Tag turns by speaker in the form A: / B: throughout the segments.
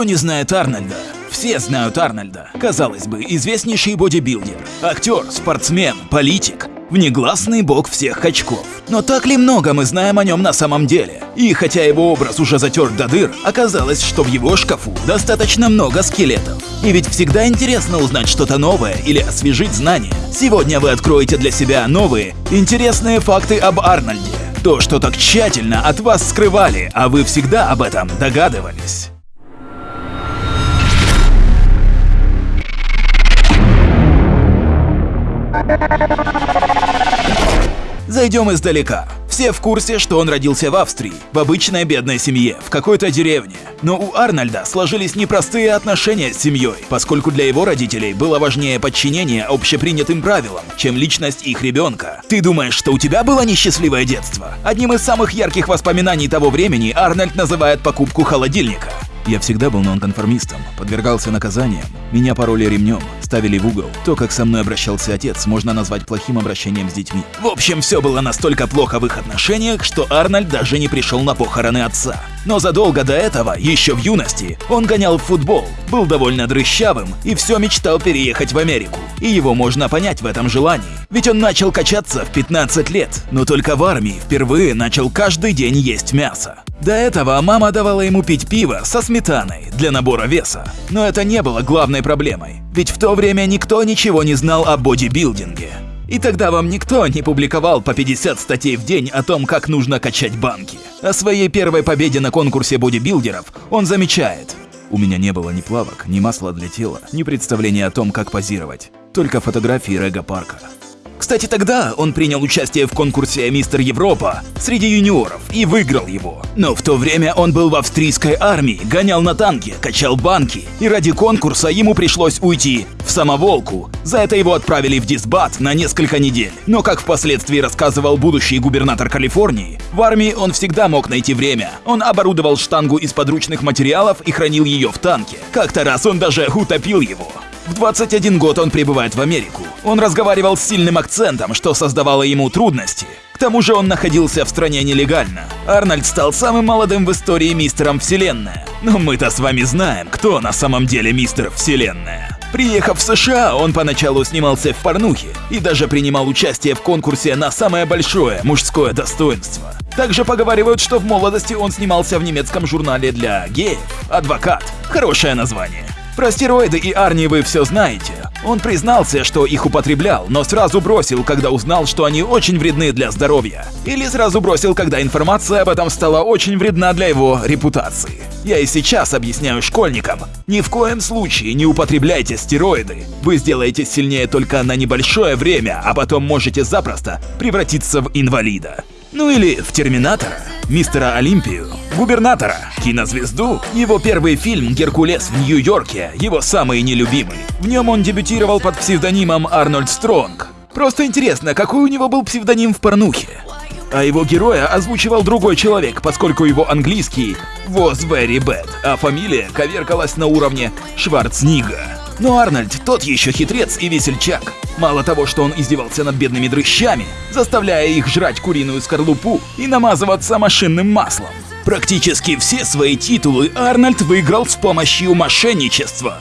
A: Кто не знает Арнольда? Все знают Арнольда. Казалось бы, известнейший бодибилдер, актер, спортсмен, политик, внегласный бог всех очков. Но так ли много мы знаем о нем на самом деле? И хотя его образ уже затер до дыр, оказалось, что в его шкафу достаточно много скелетов. И ведь всегда интересно узнать что-то новое или освежить знания. Сегодня вы откроете для себя новые, интересные факты об Арнольде. То, что так тщательно от вас скрывали, а вы всегда об этом догадывались. Зайдем издалека. Все в курсе, что он родился в Австрии, в обычной бедной семье, в какой-то деревне. Но у Арнольда сложились непростые отношения с семьей, поскольку для его родителей было важнее подчинение общепринятым правилам, чем личность их ребенка. Ты думаешь, что у тебя было несчастливое детство? Одним из самых ярких воспоминаний того времени Арнольд называет покупку холодильника. Я всегда был нонконформистом, подвергался наказаниям, меня пороли ремнем, ставили в угол. То, как со мной обращался отец, можно назвать плохим обращением с детьми. В общем, все было настолько плохо в их отношениях, что Арнольд даже не пришел на похороны отца. Но задолго до этого, еще в юности, он гонял в футбол, был довольно дрыщавым и все мечтал переехать в Америку. И его можно понять в этом желании. Ведь он начал качаться в 15 лет, но только в армии впервые начал каждый день есть мясо. До этого мама давала ему пить пиво со сметаной для набора веса. Но это не было главной проблемой, ведь в то время никто ничего не знал о бодибилдинге. И тогда вам никто не публиковал по 50 статей в день о том, как нужно качать банки. О своей первой победе на конкурсе бодибилдеров он замечает. У меня не было ни плавок, ни масла для тела, ни представления о том, как позировать. Только фотографии Рега Парка. Кстати, тогда он принял участие в конкурсе «Мистер Европа» среди юниоров и выиграл его. Но в то время он был в австрийской армии, гонял на танке, качал банки, и ради конкурса ему пришлось уйти в самоволку. За это его отправили в дисбат на несколько недель. Но, как впоследствии рассказывал будущий губернатор Калифорнии, в армии он всегда мог найти время. Он оборудовал штангу из подручных материалов и хранил ее в танке. Как-то раз он даже утопил его. В 21 год он прибывает в Америку. Он разговаривал с сильным акцентом, что создавало ему трудности. К тому же он находился в стране нелегально. Арнольд стал самым молодым в истории мистером Вселенная. Но мы-то с вами знаем, кто на самом деле мистер Вселенная. Приехав в США, он поначалу снимался в порнухе и даже принимал участие в конкурсе на самое большое мужское достоинство. Также поговаривают, что в молодости он снимался в немецком журнале для геев «Адвокат». Хорошее название. Про стероиды и Арни вы все знаете. Он признался, что их употреблял, но сразу бросил, когда узнал, что они очень вредны для здоровья. Или сразу бросил, когда информация об этом стала очень вредна для его репутации. Я и сейчас объясняю школьникам, ни в коем случае не употребляйте стероиды. Вы сделаете сильнее только на небольшое время, а потом можете запросто превратиться в инвалида. Ну или в Терминатора, Мистера Олимпию, Губернатора, кинозвезду. Его первый фильм «Геркулес в Нью-Йорке» его самый нелюбимый. В нем он дебютировал под псевдонимом Арнольд Стронг. Просто интересно, какой у него был псевдоним в порнухе? А его героя озвучивал другой человек, поскольку его английский was very bad, а фамилия коверкалась на уровне Шварцнига. Но Арнольд тот еще хитрец и весельчак. Мало того, что он издевался над бедными дрыщами, заставляя их жрать куриную скорлупу и намазываться машинным маслом. Практически все свои титулы Арнольд выиграл с помощью мошенничества.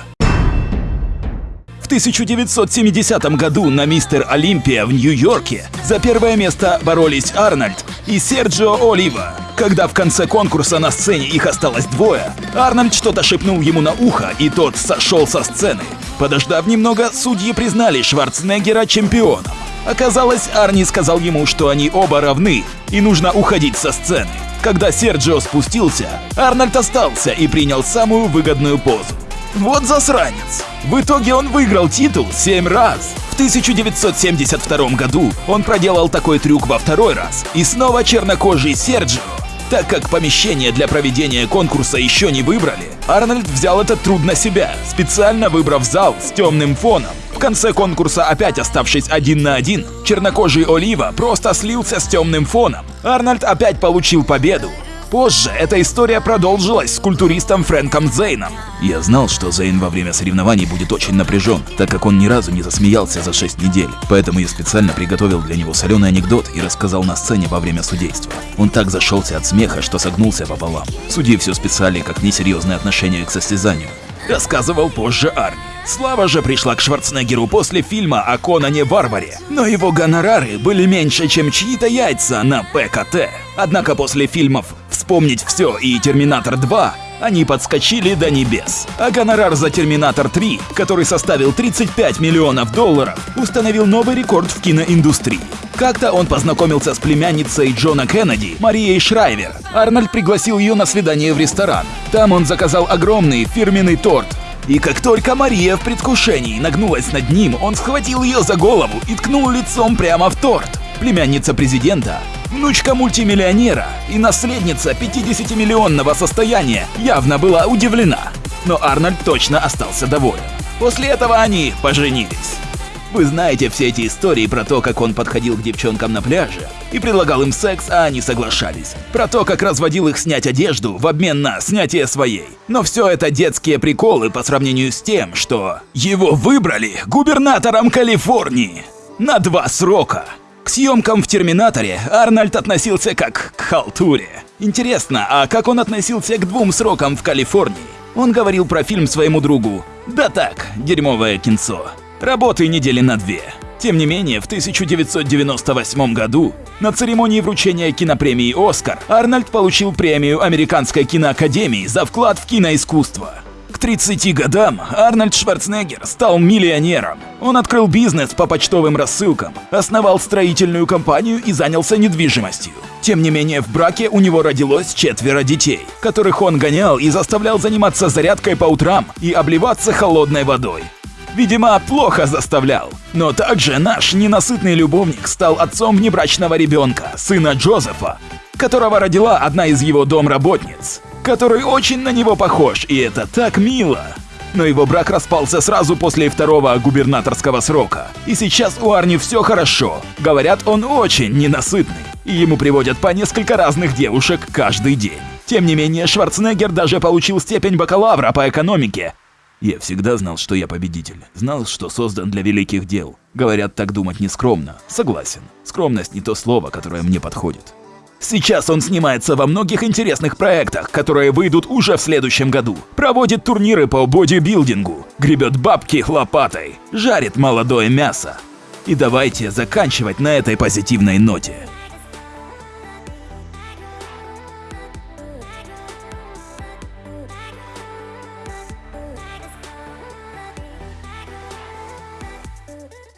A: В 1970 году на Мистер Олимпия в Нью-Йорке за первое место боролись Арнольд и Серджио Олива. Когда в конце конкурса на сцене их осталось двое, Арнольд что-то шепнул ему на ухо, и тот сошел со сцены. Подождав немного, судьи признали Шварценеггера чемпионом. Оказалось, Арни сказал ему, что они оба равны, и нужно уходить со сцены. Когда Серджио спустился, Арнольд остался и принял самую выгодную позу. Вот засранец! В итоге он выиграл титул 7 раз. В 1972 году он проделал такой трюк во второй раз. И снова чернокожий Серджио. Так как помещение для проведения конкурса еще не выбрали, Арнольд взял этот труд на себя, специально выбрав зал с темным фоном. В конце конкурса, опять оставшись один на один, чернокожий Олива просто слился с темным фоном. Арнольд опять получил победу. Позже эта история продолжилась с культуристом Фрэнком Зейном. Я знал, что Зейн во время соревнований будет очень напряжен, так как он ни разу не засмеялся за 6 недель. Поэтому я специально приготовил для него соленый анекдот и рассказал на сцене во время судейства. Он так зашелся от смеха, что согнулся пополам. Судьи все списали как несерьезное отношение к состязанию. Рассказывал позже Арни. Слава же пришла к Шварценеггеру после фильма о Конане Варваре, но его гонорары были меньше, чем чьи-то яйца на ПКТ. Однако после фильмов «Вспомнить все» и «Терминатор 2» они подскочили до небес. А гонорар за «Терминатор 3», который составил 35 миллионов долларов, установил новый рекорд в киноиндустрии. Как-то он познакомился с племянницей Джона Кеннеди, Марией Шрайвер. Арнольд пригласил ее на свидание в ресторан. Там он заказал огромный фирменный торт, и как только Мария в предвкушении нагнулась над ним, он схватил ее за голову и ткнул лицом прямо в торт. Племянница президента, внучка мультимиллионера и наследница 50-миллионного состояния явно была удивлена. Но Арнольд точно остался доволен. После этого они поженились. Вы знаете все эти истории про то, как он подходил к девчонкам на пляже и предлагал им секс, а они соглашались. Про то, как разводил их снять одежду в обмен на снятие своей. Но все это детские приколы по сравнению с тем, что его выбрали губернатором Калифорнии на два срока. К съемкам в «Терминаторе» Арнольд относился как к халтуре. Интересно, а как он относился к двум срокам в Калифорнии? Он говорил про фильм своему другу. Да так, дерьмовое кинцо. Работы недели на две. Тем не менее, в 1998 году на церемонии вручения кинопремии «Оскар» Арнольд получил премию Американской киноакадемии за вклад в киноискусство. К 30 годам Арнольд Шварценеггер стал миллионером. Он открыл бизнес по почтовым рассылкам, основал строительную компанию и занялся недвижимостью. Тем не менее, в браке у него родилось четверо детей, которых он гонял и заставлял заниматься зарядкой по утрам и обливаться холодной водой. Видимо, плохо заставлял. Но также наш ненасытный любовник стал отцом внебрачного ребенка, сына Джозефа, которого родила одна из его домработниц, который очень на него похож, и это так мило. Но его брак распался сразу после второго губернаторского срока. И сейчас у Арни все хорошо. Говорят, он очень ненасытный. И ему приводят по несколько разных девушек каждый день. Тем не менее, Шварценеггер даже получил степень бакалавра по экономике я всегда знал, что я победитель. Знал, что создан для великих дел. Говорят, так думать не скромно. Согласен. Скромность не то слово, которое мне подходит. Сейчас он снимается во многих интересных проектах, которые выйдут уже в следующем году. Проводит турниры по бодибилдингу, гребет бабки лопатой, жарит молодое мясо. И давайте заканчивать на этой позитивной ноте.